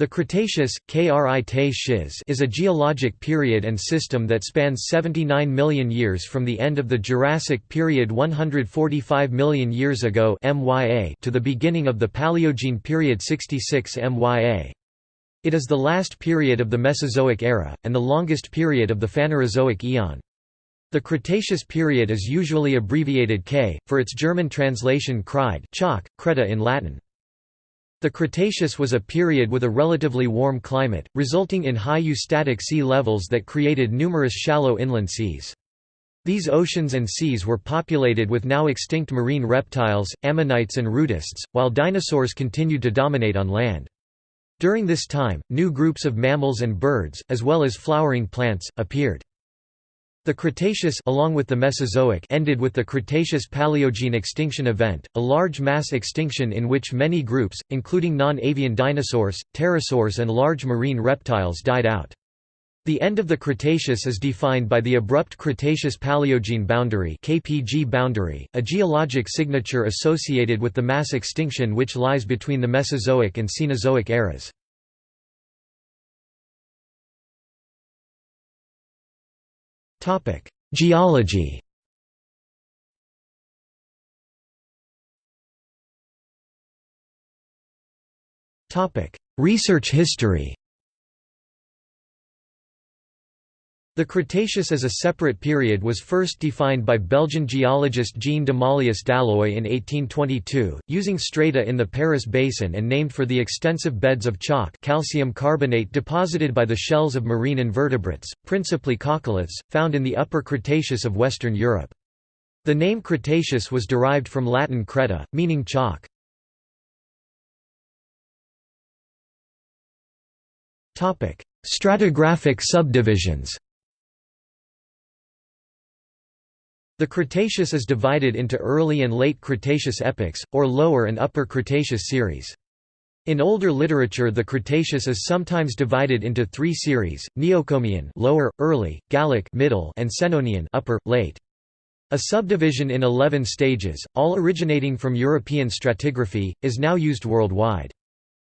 The Cretaceous, is a geologic period and system that spans 79 million years from the end of the Jurassic period 145 million years ago to the beginning of the Paleogene period 66 MYA. It is the last period of the Mesozoic era, and the longest period of the Phanerozoic eon. The Cretaceous period is usually abbreviated K, for its German translation Kreide chalk, Creta in Latin. The Cretaceous was a period with a relatively warm climate, resulting in high eustatic sea levels that created numerous shallow inland seas. These oceans and seas were populated with now extinct marine reptiles, ammonites and rudists, while dinosaurs continued to dominate on land. During this time, new groups of mammals and birds, as well as flowering plants, appeared. The Cretaceous along with the Mesozoic ended with the Cretaceous-Paleogene extinction event, a large mass extinction in which many groups, including non-avian dinosaurs, pterosaurs and large marine reptiles died out. The end of the Cretaceous is defined by the abrupt Cretaceous-Paleogene boundary (KPG boundary), a geologic signature associated with the mass extinction which lies between the Mesozoic and Cenozoic eras. Topic: Geology. Topic: Research history. The Cretaceous as a separate period was first defined by Belgian geologist Jean d'Omalius d'Halloy in 1822, using strata in the Paris Basin and named for the extensive beds of chalk calcium carbonate deposited by the shells of marine invertebrates, principally coccoliths, found in the Upper Cretaceous of Western Europe. The name Cretaceous was derived from Latin creta, meaning chalk. Stratigraphic subdivisions The Cretaceous is divided into early and late Cretaceous epochs, or lower and upper Cretaceous series. In older literature the Cretaceous is sometimes divided into three series, Neocomian lower, early, Gallic middle, and Senonian upper, late. A subdivision in 11 stages, all originating from European stratigraphy, is now used worldwide.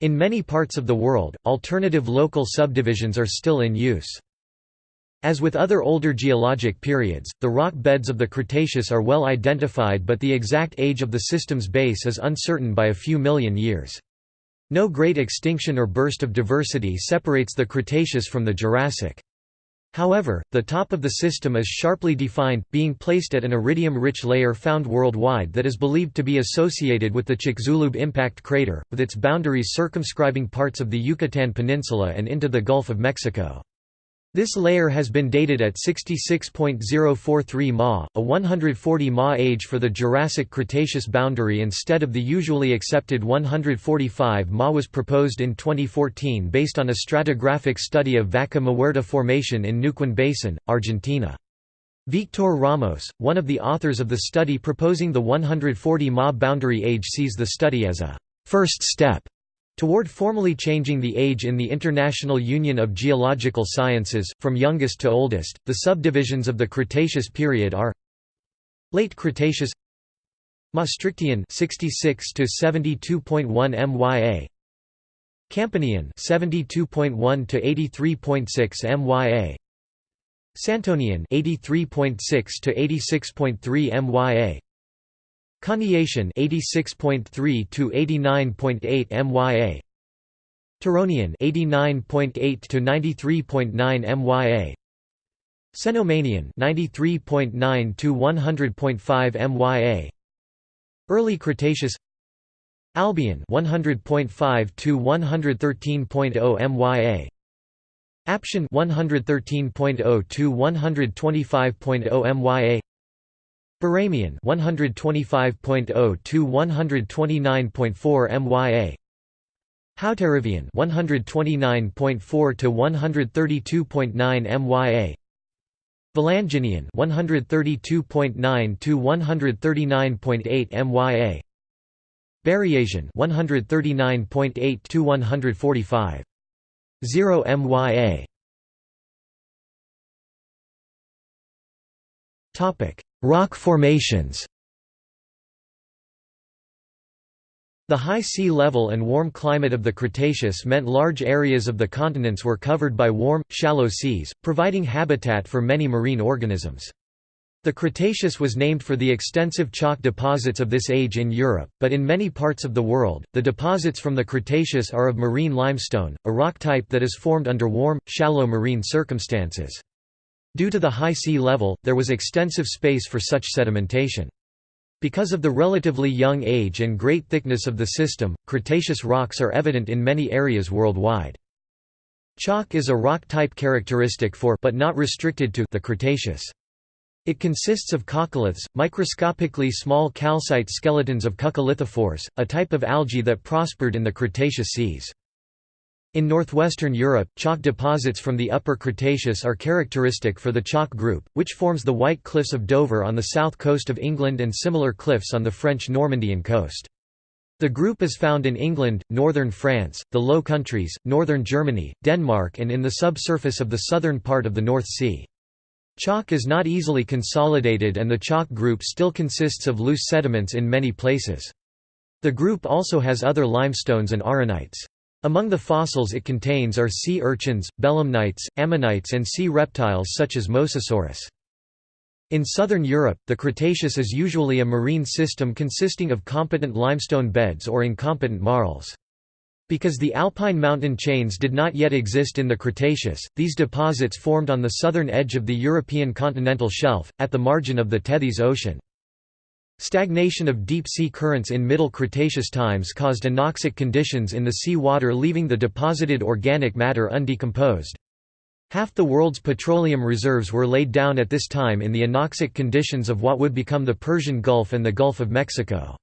In many parts of the world, alternative local subdivisions are still in use. As with other older geologic periods, the rock beds of the Cretaceous are well identified but the exact age of the system's base is uncertain by a few million years. No great extinction or burst of diversity separates the Cretaceous from the Jurassic. However, the top of the system is sharply defined, being placed at an iridium-rich layer found worldwide that is believed to be associated with the Chicxulub impact crater, with its boundaries circumscribing parts of the Yucatan Peninsula and into the Gulf of Mexico. This layer has been dated at 66.043 Ma, a 140 Ma age for the Jurassic-Cretaceous boundary instead of the usually accepted 145 Ma was proposed in 2014 based on a stratigraphic study of Vaca Muerta Formation in Neuquén Basin, Argentina. Victor Ramos, one of the authors of the study proposing the 140 Ma boundary age sees the study as a first step Toward formally changing the age in the International Union of Geological Sciences, from youngest to oldest, the subdivisions of the Cretaceous period are Late Cretaceous Maastrichtian 66 to 72.1 MYA Campanian 72.1 to 83.6 MYA Santonian 83.6 to 86.3 MYA Coniacian 86.3 to 89.8 MYA Turonian 89.8 to 93.9 MYA Cenomanian 93.9 to 100.5 MYA Early Cretaceous. Albian 100.5 to 113.0 MYA Aptian 113.0 to 125.0 MYA Barremian 125.0 to 129.4 MYA Hauterivian 129.4 to 132.9 MYA Valanginian 132.9 to 139.8 MYA Berriasian 139.8 to 145 0 MYA Topic Rock formations The high sea level and warm climate of the Cretaceous meant large areas of the continents were covered by warm, shallow seas, providing habitat for many marine organisms. The Cretaceous was named for the extensive chalk deposits of this age in Europe, but in many parts of the world, the deposits from the Cretaceous are of marine limestone, a rock type that is formed under warm, shallow marine circumstances. Due to the high sea level, there was extensive space for such sedimentation. Because of the relatively young age and great thickness of the system, Cretaceous rocks are evident in many areas worldwide. Chalk is a rock type characteristic for but not restricted to the Cretaceous. It consists of coccoliths, microscopically small calcite skeletons of coccolithophores, a type of algae that prospered in the Cretaceous seas. In northwestern Europe, chalk deposits from the Upper Cretaceous are characteristic for the chalk group, which forms the White Cliffs of Dover on the south coast of England and similar cliffs on the French Normandian coast. The group is found in England, northern France, the Low Countries, northern Germany, Denmark and in the subsurface of the southern part of the North Sea. Chalk is not easily consolidated and the chalk group still consists of loose sediments in many places. The group also has other limestones and arenites. Among the fossils it contains are sea urchins, belemnites, ammonites and sea reptiles such as Mosasaurus. In southern Europe, the Cretaceous is usually a marine system consisting of competent limestone beds or incompetent marls. Because the alpine mountain chains did not yet exist in the Cretaceous, these deposits formed on the southern edge of the European continental shelf, at the margin of the Tethys Ocean. Stagnation of deep-sea currents in Middle Cretaceous times caused anoxic conditions in the sea water leaving the deposited organic matter undecomposed. Half the world's petroleum reserves were laid down at this time in the anoxic conditions of what would become the Persian Gulf and the Gulf of Mexico.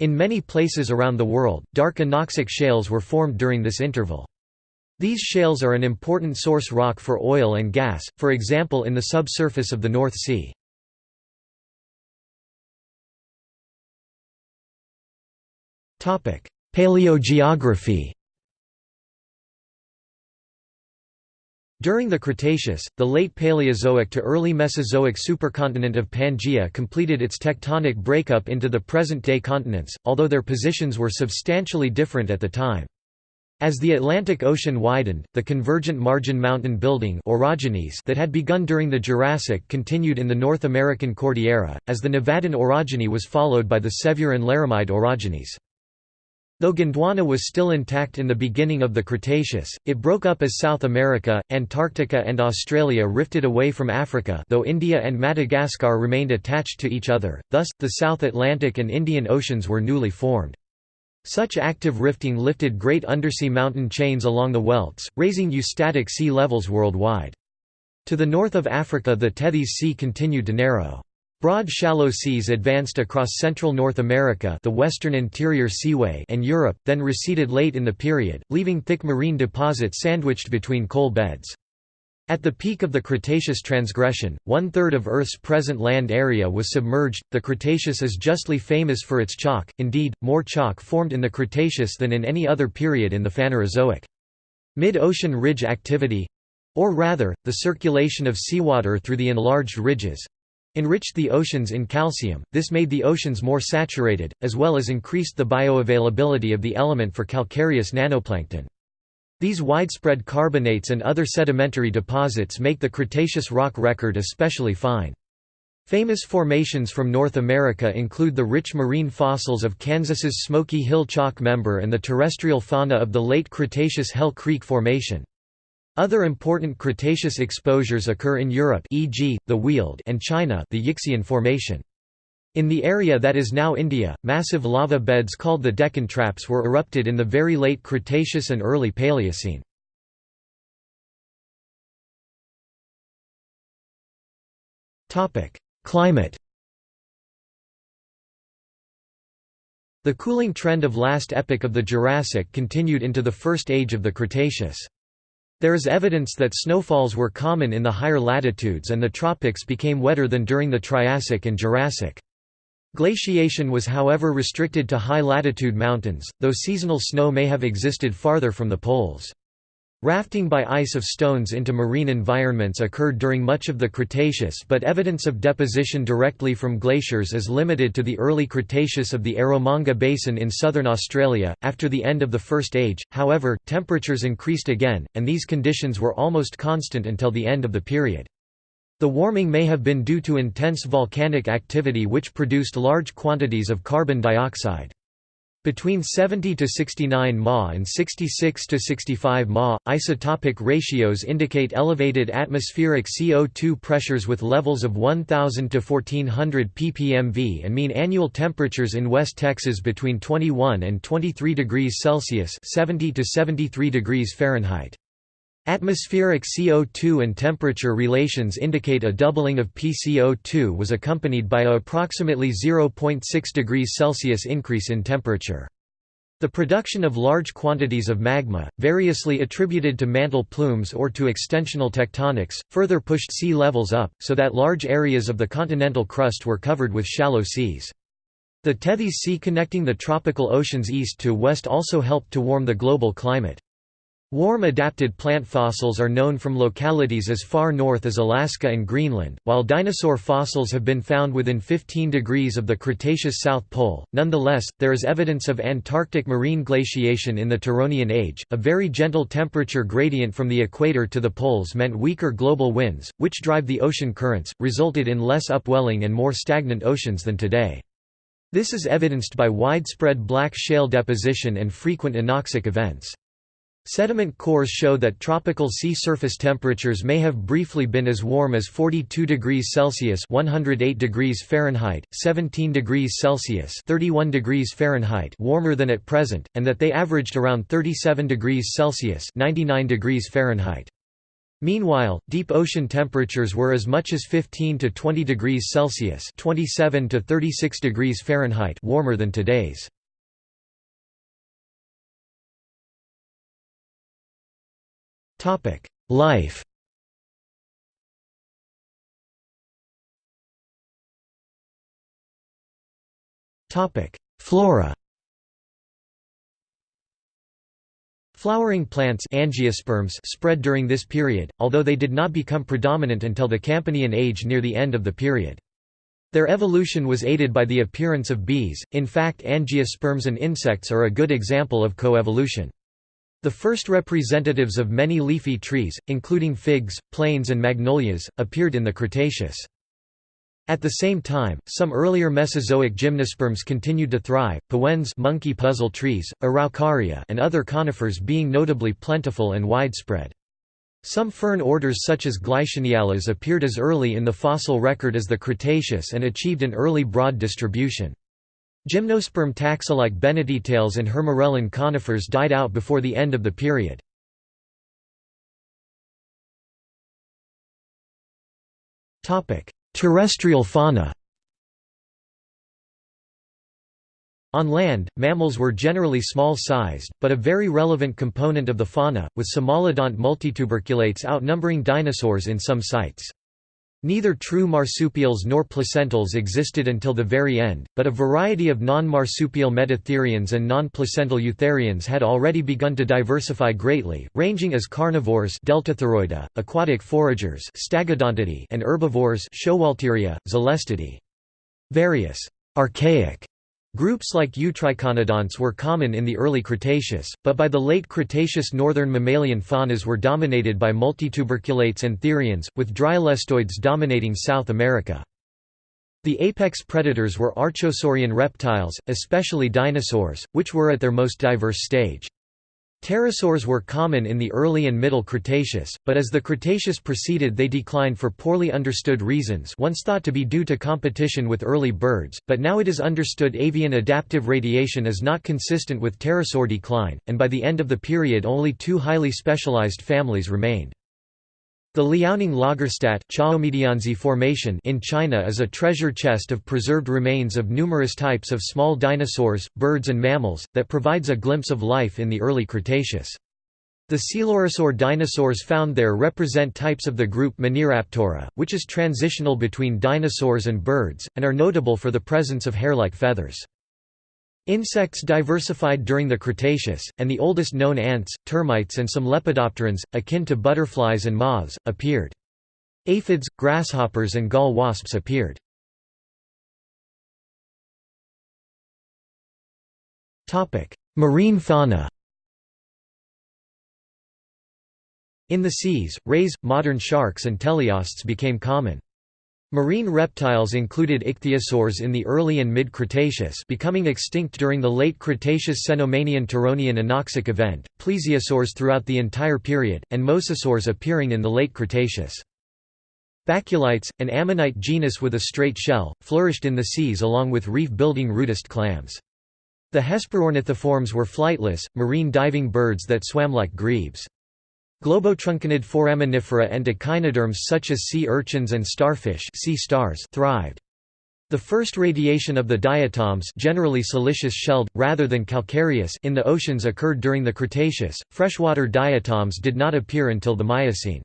In many places around the world, dark anoxic shales were formed during this interval. These shales are an important source rock for oil and gas, for example in the subsurface of the North Sea. Paleogeography During the Cretaceous, the late Paleozoic to early Mesozoic supercontinent of Pangaea completed its tectonic breakup into the present-day continents, although their positions were substantially different at the time. As the Atlantic Ocean widened, the convergent margin mountain building orogenies that had begun during the Jurassic continued in the North American Cordillera, as the Nevadan orogeny was followed by the Sevier and Laramide orogenies. Though Gondwana was still intact in the beginning of the Cretaceous, it broke up as South America, Antarctica and Australia rifted away from Africa though India and Madagascar remained attached to each other, thus, the South Atlantic and Indian Oceans were newly formed. Such active rifting lifted great undersea mountain chains along the welts, raising eustatic sea levels worldwide. To the north of Africa the Tethys Sea continued to narrow. Broad shallow seas advanced across central North America the western interior seaway and Europe, then receded late in the period, leaving thick marine deposits sandwiched between coal beds. At the peak of the Cretaceous transgression, one third of Earth's present land area was submerged. The Cretaceous is justly famous for its chalk, indeed, more chalk formed in the Cretaceous than in any other period in the Phanerozoic. Mid ocean ridge activity or rather, the circulation of seawater through the enlarged ridges enriched the oceans in calcium, this made the oceans more saturated, as well as increased the bioavailability of the element for calcareous nanoplankton. These widespread carbonates and other sedimentary deposits make the Cretaceous rock record especially fine. Famous formations from North America include the rich marine fossils of Kansas's Smoky Hill chalk member and the terrestrial fauna of the late Cretaceous Hell Creek Formation. Other important Cretaceous exposures occur in Europe e.g., the Weald and China the Yixian Formation. In the area that is now India, massive lava beds called the Deccan Traps were erupted in the very late Cretaceous and early Paleocene. Climate The cooling trend of last epoch of the Jurassic continued into the first age of the Cretaceous. There is evidence that snowfalls were common in the higher latitudes and the tropics became wetter than during the Triassic and Jurassic. Glaciation was however restricted to high-latitude mountains, though seasonal snow may have existed farther from the poles. Rafting by ice of stones into marine environments occurred during much of the Cretaceous but evidence of deposition directly from glaciers is limited to the early Cretaceous of the Eromanga Basin in southern Australia. After the end of the First Age, however, temperatures increased again, and these conditions were almost constant until the end of the period. The warming may have been due to intense volcanic activity which produced large quantities of carbon dioxide. Between 70 to 69 Ma and 66 to 65 Ma, isotopic ratios indicate elevated atmospheric CO2 pressures with levels of 1000 to 1400 ppmv and mean annual temperatures in West Texas between 21 and 23 degrees Celsius (70 to 73 degrees Fahrenheit). Atmospheric CO2 and temperature relations indicate a doubling of PCO2 was accompanied by a approximately 0.6 degrees Celsius increase in temperature. The production of large quantities of magma, variously attributed to mantle plumes or to extensional tectonics, further pushed sea levels up, so that large areas of the continental crust were covered with shallow seas. The Tethys Sea connecting the tropical oceans east to west also helped to warm the global climate. Warm adapted plant fossils are known from localities as far north as Alaska and Greenland, while dinosaur fossils have been found within 15 degrees of the Cretaceous South Pole. Nonetheless, there is evidence of Antarctic marine glaciation in the Turonian age. A very gentle temperature gradient from the equator to the poles meant weaker global winds, which drive the ocean currents, resulted in less upwelling and more stagnant oceans than today. This is evidenced by widespread black shale deposition and frequent anoxic events. Sediment cores show that tropical sea surface temperatures may have briefly been as warm as 42 degrees Celsius (108 degrees Fahrenheit), 17 degrees Celsius (31 degrees Fahrenheit) warmer than at present, and that they averaged around 37 degrees Celsius (99 degrees Fahrenheit). Meanwhile, deep ocean temperatures were as much as 15 to 20 degrees Celsius (27 to 36 degrees Fahrenheit) warmer than today's. Life. Topic: Flora. Flowering plants angiosperms spread during this period, although they did not become predominant until the Campanian age near the end of the period. Their evolution was aided by the appearance of bees, in fact angiosperms and insects are a good example of coevolution. The first representatives of many leafy trees, including figs, planes and magnolias, appeared in the Cretaceous. At the same time, some earlier Mesozoic gymnosperms continued to thrive, pewens monkey puzzle trees, Araucaria and other conifers being notably plentiful and widespread. Some fern orders such as Gleicheniales appeared as early in the fossil record as the Cretaceous and achieved an early broad distribution. Gymnosperm taxa like Bennettitales and Hirmeriellan conifers died out before the end of the period. Terrestrial fauna On land, mammals were generally small-sized, but a very relevant component of the fauna, with Cimolodont multituberculates outnumbering dinosaurs in some sites. Neither true marsupials nor placentals existed until the very end, but a variety of non-marsupial metatherians and non-placental eutherians had already begun to diversify greatly, ranging as carnivores Deltatheroida, aquatic foragers and herbivores Zhelestidae. Various archaic Groups like Eutriconodonts were common in the early Cretaceous, but by the late Cretaceous northern mammalian faunas were dominated by multituberculates and therians, with dryolestoids dominating South America. The apex predators were archosaurian reptiles, especially dinosaurs, which were at their most diverse stage. Pterosaurs were common in the early and middle Cretaceous, but as the Cretaceous proceeded they declined for poorly understood reasons once thought to be due to competition with early birds, but now it is understood avian adaptive radiation is not consistent with pterosaur decline, and by the end of the period only two highly specialized families remained. The Liaoning Lagerstätte Formation in China is a treasure chest of preserved remains of numerous types of small dinosaurs, birds and mammals, that provides a glimpse of life in the early Cretaceous. The coelurosaur dinosaurs found there represent types of the group Maniraptora, which is transitional between dinosaurs and birds, and are notable for the presence of hair-like feathers. Insects diversified during the Cretaceous, and the oldest known ants, termites and some lepidopterans, akin to butterflies and moths, appeared. Aphids, grasshoppers and gall wasps appeared. Marine fauna In the seas, rays, modern sharks and teleosts became common. Marine reptiles included ichthyosaurs in the early and mid-Cretaceous becoming extinct during the late Cretaceous Cenomanian-Turonian anoxic event, plesiosaurs throughout the entire period, and mosasaurs appearing in the late Cretaceous. Baculites, an ammonite genus with a straight shell, flourished in the seas along with reef-building rudist clams. The Hesperornithiforms were flightless, marine diving birds that swam like grebes. Globotruncanid foraminifera and echinoderms such as sea urchins and starfish sea stars thrived. The first radiation of the diatoms generally siliceous-shelled, rather than calcareous in the oceans occurred during the Cretaceous, freshwater diatoms did not appear until the Miocene.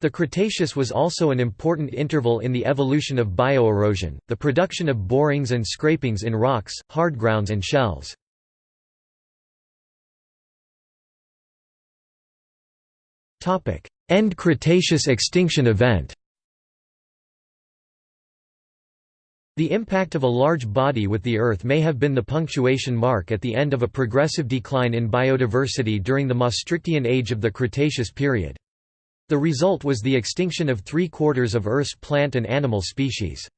The Cretaceous was also an important interval in the evolution of bioerosion, the production of borings and scrapings in rocks, hard grounds and shells. End Cretaceous extinction event The impact of a large body with the Earth may have been the punctuation mark at the end of a progressive decline in biodiversity during the Maastrichtian age of the Cretaceous period. The result was the extinction of three-quarters of Earth's plant and animal species.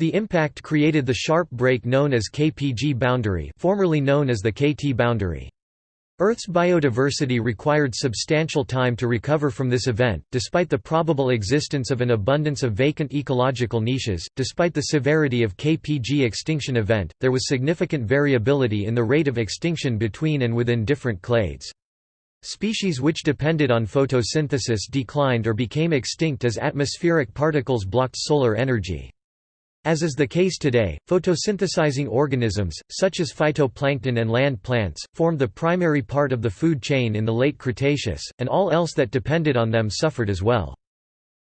The impact created the sharp break known as KPG boundary formerly known as the KT boundary. Earth's biodiversity required substantial time to recover from this event, despite the probable existence of an abundance of vacant ecological niches. Despite the severity of KPG extinction event, there was significant variability in the rate of extinction between and within different clades. Species which depended on photosynthesis declined or became extinct as atmospheric particles blocked solar energy. As is the case today, photosynthesizing organisms, such as phytoplankton and land plants, formed the primary part of the food chain in the late Cretaceous, and all else that depended on them suffered as well.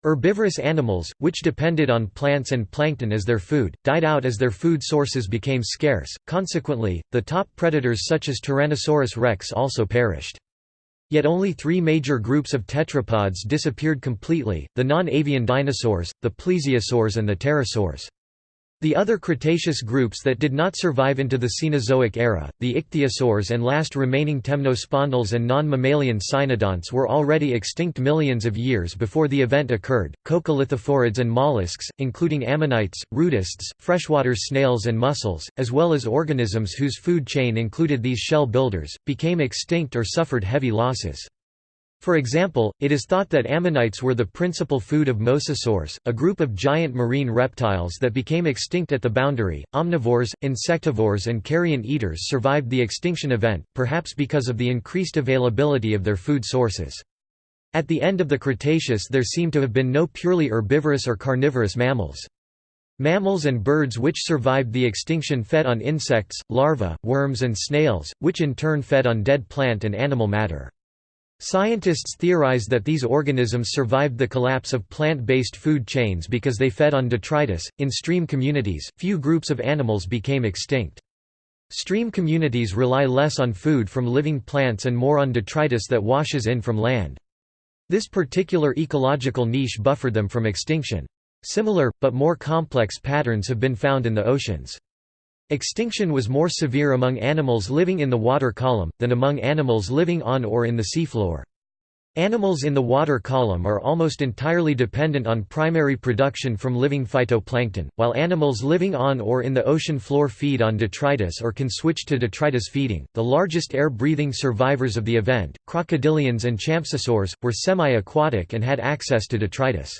Herbivorous animals, which depended on plants and plankton as their food, died out as their food sources became scarce, consequently, the top predators such as Tyrannosaurus rex also perished. Yet only three major groups of tetrapods disappeared completely, the non-avian dinosaurs, the plesiosaurs and the pterosaurs. The other Cretaceous groups that did not survive into the Cenozoic era, the ichthyosaurs and last remaining temnospondyls and non-mammalian cynodonts were already extinct millions of years before the event occurred. Coccolithophorids and mollusks, including ammonites, rudists, freshwater snails and mussels, as well as organisms whose food chain included these shell builders, became extinct or suffered heavy losses. For example, it is thought that ammonites were the principal food of mosasaurs, a group of giant marine reptiles that became extinct at the boundary. Omnivores, insectivores, and carrion eaters survived the extinction event, perhaps because of the increased availability of their food sources. At the end of the Cretaceous, there seem to have been no purely herbivorous or carnivorous mammals. Mammals and birds which survived the extinction fed on insects, larvae, worms, and snails, which in turn fed on dead plant and animal matter. Scientists theorize that these organisms survived the collapse of plant-based food chains because they fed on detritus. In stream communities, few groups of animals became extinct. Stream communities rely less on food from living plants and more on detritus that washes in from land. This particular ecological niche buffered them from extinction. Similar, but more complex patterns have been found in the oceans. Extinction was more severe among animals living in the water column, than among animals living on or in the seafloor. Animals in the water column are almost entirely dependent on primary production from living phytoplankton, while animals living on or in the ocean floor feed on detritus or can switch to detritus feeding. The largest air breathing survivors of the event, crocodilians and champsosaurs, were semi aquatic and had access to detritus.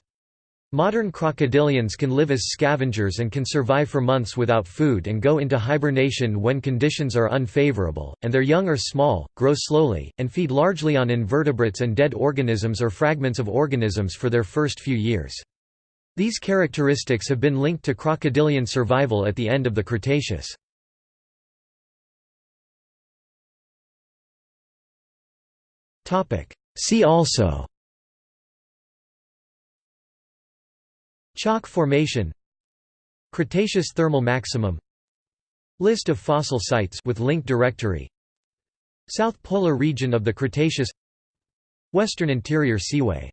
Modern crocodilians can live as scavengers and can survive for months without food and go into hibernation when conditions are unfavorable, and their young are small, grow slowly, and feed largely on invertebrates and dead organisms or fragments of organisms for their first few years. These characteristics have been linked to crocodilian survival at the end of the Cretaceous. See also Chalk formation Cretaceous thermal maximum List of fossil sites with link directory South Polar region of the Cretaceous Western Interior Seaway